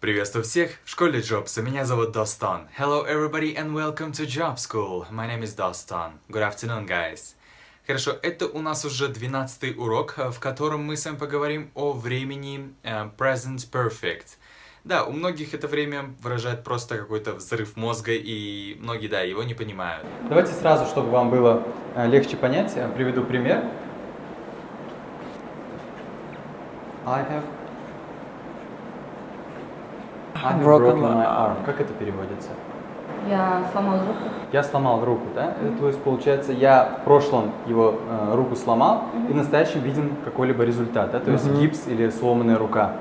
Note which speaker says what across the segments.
Speaker 1: Приветствую всех в школе Jobs. Меня зовут Достан. Hello everybody and welcome to Job School. My name is Dostan. Good afternoon, guys. Хорошо, это у нас уже 12 урок, в котором мы с вами поговорим о времени uh, present perfect. Да, у многих это время выражает просто какой-то взрыв мозга, и многие, да, его не понимают.
Speaker 2: Давайте сразу, чтобы вам было э, легче понять, э, приведу пример. I have, I have
Speaker 3: Broken
Speaker 2: broken my arm. Как это переводится?
Speaker 4: Я сломал руку.
Speaker 2: Я сломал руку, да? Это, То есть, получается, я в прошлом его э, руку сломал, и в настоящем виден какой-либо результат, да? То есть гипс или сломанная рука.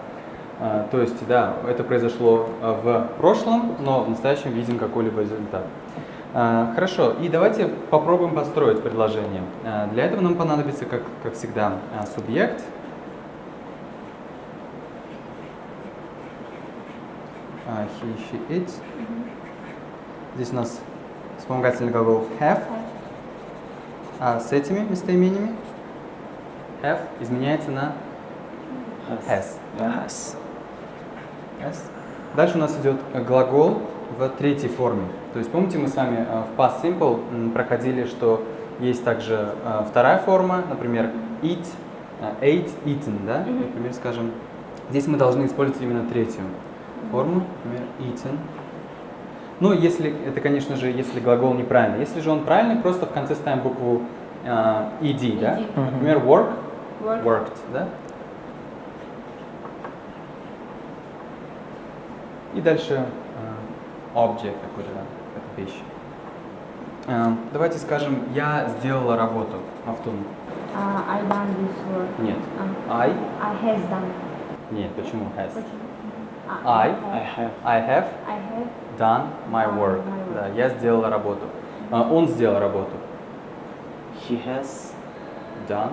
Speaker 2: А, то есть, да, это произошло э, в прошлом, но в настоящем виден какой-либо результат. А, Хорошо, и давайте попробуем построить предложение. А, Для этого нам понадобится, как, как всегда, а, субъект. А, He, she, it. Здесь у нас вспомогательный глагол have. А с этими местоимениями have изменяется на has.
Speaker 3: Yes.
Speaker 2: Yes. Дальше у нас идет глагол в третьей форме. То есть помните, мы с вами э, в past simple проходили, что есть также э, вторая форма, например, eat, ate, eaten, да? Например, скажем, здесь мы должны использовать именно третью форму, например, eaten. Ну, если, это, конечно же, если глагол неправильный. Если же он правильный, просто в конце ставим букву э, ed, да?
Speaker 4: ED.
Speaker 2: Например, work,
Speaker 4: Work.
Speaker 2: worked, да? И дальше э, object какой-то, да, какая-то вещь. Э, давайте скажем, я сделала работу. Автон.
Speaker 4: А, I done this work.
Speaker 2: Нет.
Speaker 4: А,
Speaker 2: I?
Speaker 4: I has done.
Speaker 2: Нет, почему has?
Speaker 4: Почему? А,
Speaker 2: I?
Speaker 3: I have.
Speaker 2: I have
Speaker 4: I have.
Speaker 2: done my work.
Speaker 4: my work.
Speaker 2: Да, я сделала работу. Э, он сделал работу.
Speaker 3: He has
Speaker 2: Done.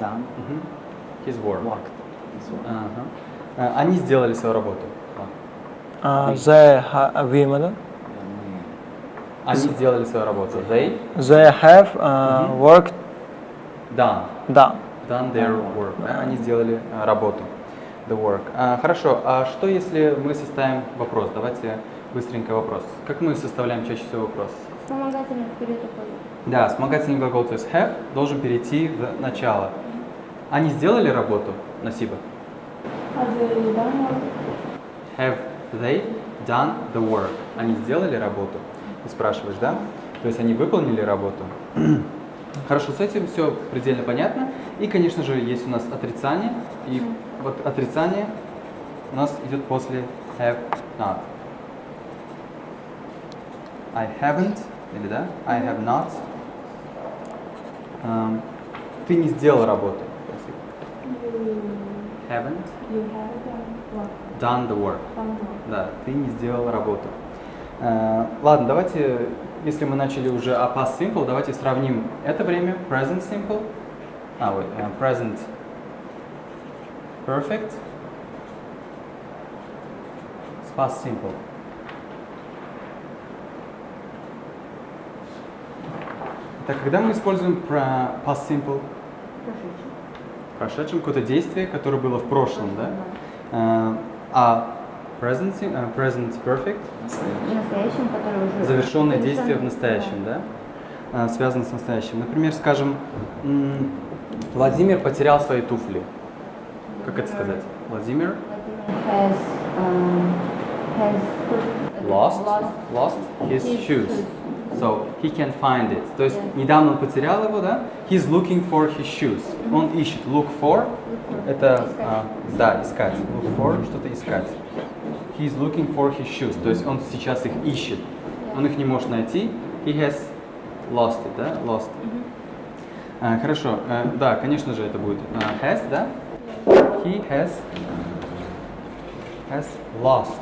Speaker 3: done
Speaker 2: Мгм. His work.
Speaker 3: work. This work.
Speaker 2: Ага. Э, они сделали свою работу.
Speaker 3: Uh, they have women.
Speaker 2: Они сделали свою работу. They
Speaker 3: They have uh, worked
Speaker 2: done.
Speaker 3: done.
Speaker 2: Done their work. Они сделали э, работу. The work. А, хорошо, а что если мы составим вопрос? Давайте быстренько вопрос. Как мы составляем чаще всего вопрос?
Speaker 4: Вспомогательный уходит.
Speaker 2: Да, вспомогательный глагол, то есть have, должен перейти в начало. Они сделали работу, Насиба?
Speaker 4: Have they done
Speaker 2: the work? Они сделали работу? Ты спрашиваешь, да? То есть они выполнили работу? Хорошо, с этим все предельно понятно. И, конечно же, есть у нас отрицание. И вот отрицание у нас идет после have not. I haven't, или да? I have not. Эм, ты не сделал работу.
Speaker 4: You,
Speaker 2: Haven't
Speaker 4: you have done work.
Speaker 2: done the work.
Speaker 4: Done work.
Speaker 2: Да, ты не сделал работу. Э, ладно, давайте, если мы начали уже о past simple, давайте сравним это время, present simple, а, ой, э, present perfect с past simple. Так, когда мы используем про past simple?
Speaker 4: Прошедший.
Speaker 2: В прошедшем какое-то действие, которое было в прошлом, да? Э, а present, э, present perfect
Speaker 4: В настоящем, который уже...
Speaker 2: Завершенное
Speaker 4: завершен.
Speaker 2: действие в настоящем, да? А, связано с настоящим. Например, скажем, Владимир потерял свои туфли. Как это сказать? Владимир
Speaker 4: has, um, has
Speaker 2: lost,
Speaker 4: lost
Speaker 2: lost his
Speaker 4: his
Speaker 2: shoes.
Speaker 4: shoes.
Speaker 2: So he can find it. То есть
Speaker 4: Yeah.
Speaker 2: недавно он потерял его, да? He's looking for his shoes. Он ищет. Look for. Это,
Speaker 4: Искать.
Speaker 2: а, да, искать. Look for, что-то искать. He's looking for his shoes. То есть он сейчас их ищет. Он их не может найти. He has lost it, да? Lost. А, хорошо. Э, да, конечно же, это будет а, has, да? He has has lost.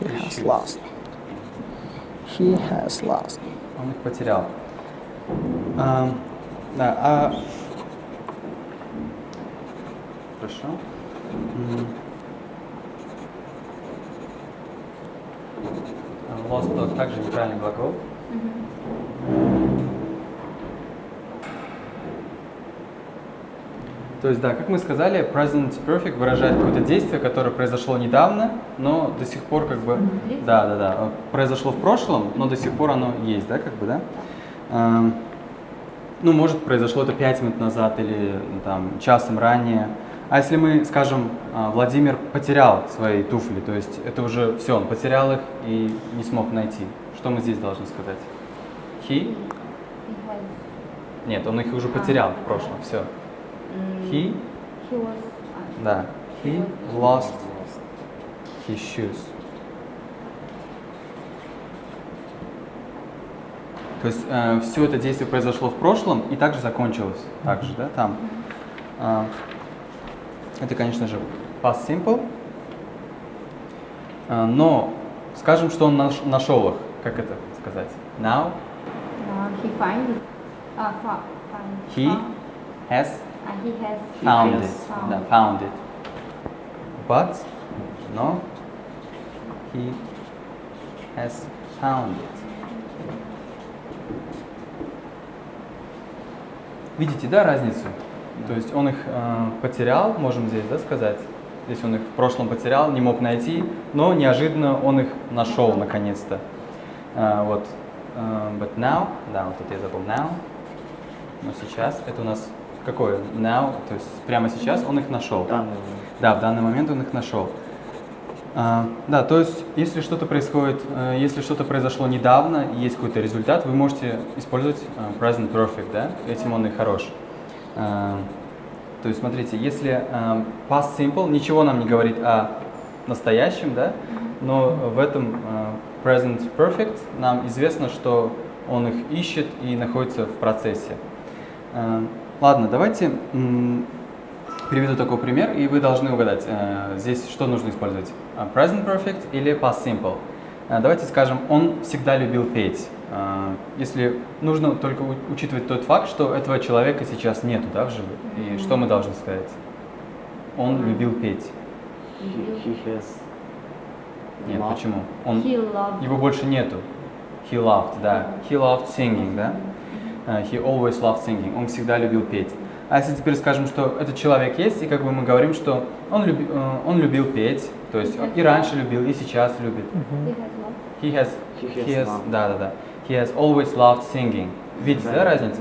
Speaker 3: He
Speaker 2: His
Speaker 3: has
Speaker 2: shoes.
Speaker 3: lost. He has lost.
Speaker 2: Он их потерял. А, да, а... Хорошо. М. А, Lost тоже также неправильный глагол. То есть, да, как мы сказали, present perfect выражает какое-то действие, которое произошло недавно, но до сих пор как бы... Да, да, да. Произошло в прошлом, но до сих пор оно есть, да, как бы, да? Эм, Ну, может, произошло это 5 минут назад или ну, там часом ранее. А если мы скажем, а, Владимир потерял свои туфли, то есть это уже все, он потерял их и не смог найти. Что мы здесь должны сказать? He? Нет, он их уже потерял в прошлом, все. He?
Speaker 4: he was,
Speaker 2: Да. He lost his shoes. То есть все это действие произошло в прошлом и также закончилось. Также, да, там. А, это, конечно же, past simple. А, но скажем, что он наш- нашел их. Как это сказать? Now
Speaker 4: uh, he find fa- find,
Speaker 2: he has
Speaker 4: а, he has
Speaker 2: found it.
Speaker 4: found.
Speaker 2: Да, found it. But, no, he has found it. Видите, да, разницу? То есть он их э, потерял, можем здесь, да, сказать. Здесь он их в прошлом потерял, не мог найти, но неожиданно он их нашел наконец-то. Э, вот. Э, but now, да, вот это я забыл, now. Но сейчас, это у нас какое? Now, то есть прямо сейчас он их нашел.
Speaker 3: Данный
Speaker 2: Да, в данный момент он их нашел. А, да, то есть, если что-то происходит, э, если что-то произошло недавно и есть какой-то результат, вы можете использовать э, present perfect, да, этим он и хорош. А, то есть, смотрите, если э, past simple ничего нам не говорит о настоящем, да, но в этом present perfect нам известно, что он их ищет и находится в процессе. Ладно, давайте приведу такой пример, и вы должны угадать, э, здесь что нужно использовать, А, present perfect или past simple. Э, Давайте скажем, он всегда любил петь. Э, Если нужно только учитывать тот факт, что этого человека сейчас нету, да, в живых. И что мы должны сказать? Он любил петь.
Speaker 3: He, he has
Speaker 2: Нет, почему? Он,
Speaker 4: He loved.
Speaker 2: его больше нету. He loved, да. He loved singing, да. Э, He always loved singing. Он всегда любил петь. А если теперь скажем, что этот человек есть, и как бы мы говорим, что он, люби- э, он любил петь, то есть и раньше любил, и сейчас любит.
Speaker 4: He has.
Speaker 2: He has,
Speaker 3: He has loved.
Speaker 2: да, да, да. He has always loved singing. Видите, да,
Speaker 3: Да.
Speaker 2: разницу?